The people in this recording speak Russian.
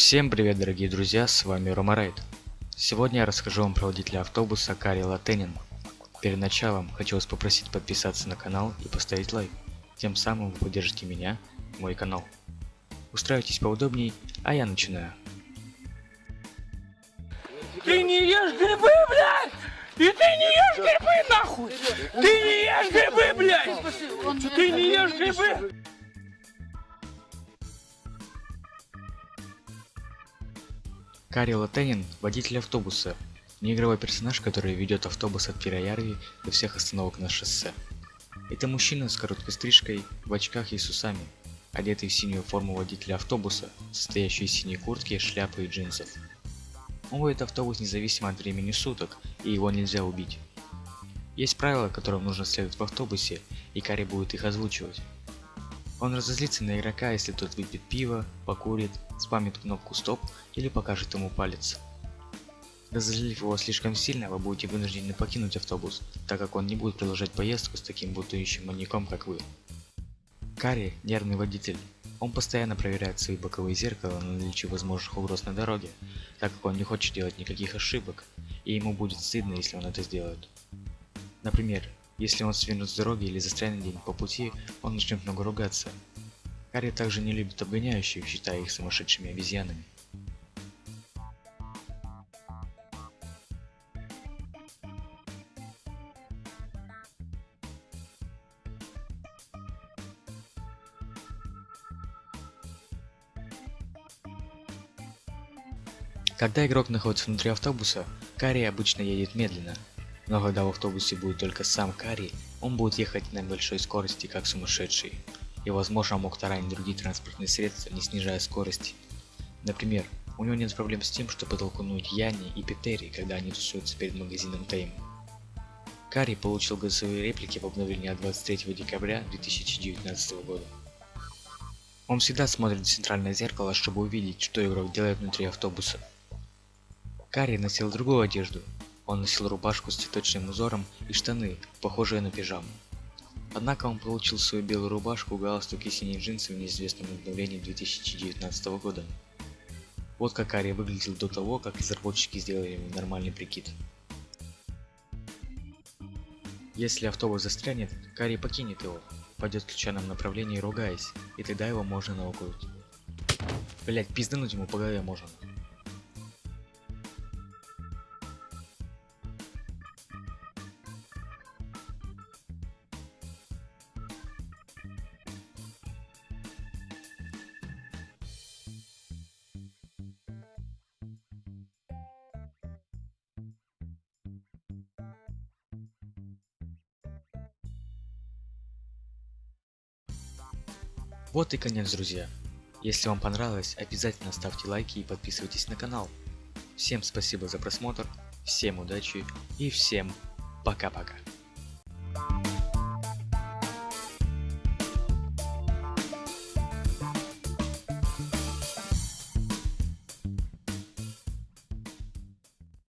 Всем привет дорогие друзья, с вами Ромарейд. Сегодня я расскажу вам про водителя автобуса Кари Латенин. Перед началом хочу вас попросить подписаться на канал и поставить лайк. Тем самым вы поддержите меня и мой канал. Устраивайтесь поудобней, а я начинаю. Ты не ешь грибы, блядь! И ты не ешь грибы, нахуй! Ты не ешь грибы, блядь! Ты не ешь грибы! Кари Латенин – водитель автобуса, неигровой персонаж, который ведет автобус от Пироярви до всех остановок на шоссе. Это мужчина с короткой стрижкой, в очках и с усами, одетый в синюю форму водителя автобуса, состоящую из синей куртки, шляпы и джинсов. Он водит автобус независимо от времени суток, и его нельзя убить. Есть правила, которым нужно следовать в автобусе, и Кари будет их озвучивать. Он разозлится на игрока, если тот выпьет пиво, покурит, спамит кнопку стоп или покажет ему палец. Разозлив его слишком сильно, вы будете вынуждены покинуть автобус, так как он не будет продолжать поездку с таким бутающим маньяком, как вы. Карри – нервный водитель. Он постоянно проверяет свои боковые зеркала на наличие возможных угроз на дороге, так как он не хочет делать никаких ошибок, и ему будет стыдно, если он это сделает. Например, если он свернет с дороги или застрянет где-нибудь по пути, он начнет много ругаться. Карри также не любит обгоняющих, считая их сумасшедшими обезьянами. Когда игрок находится внутри автобуса, Карри обычно едет медленно, но когда в автобусе будет только сам Карри, он будет ехать на большой скорости, как сумасшедший. И возможно мог таранить другие транспортные средства, не снижая скорости. Например, у него нет проблем с тем, чтобы толкнуть Яни и Петери, когда они тусуются перед магазином Тейм. Карри получил голосовые реплики в обновлении от 23 декабря 2019 года. Он всегда смотрит в центральное зеркало, чтобы увидеть, что игрок делает внутри автобуса. Карри носил другую одежду. Он носил рубашку с цветочным узором и штаны, похожие на пижаму. Однако он получил свою белую рубашку, галстук и синие джинсы в неизвестном обновлении 2019 года. Вот как Карри выглядел до того, как разработчики сделали ему нормальный прикид. Если автобус застрянет, Карри покинет его, пойдет в случайном направлении ругаясь, и тогда его можно наукнуть. Блять, пиздануть ему по голове можно. Вот и конец, друзья. Если вам понравилось, обязательно ставьте лайки и подписывайтесь на канал. Всем спасибо за просмотр, всем удачи и всем пока-пока.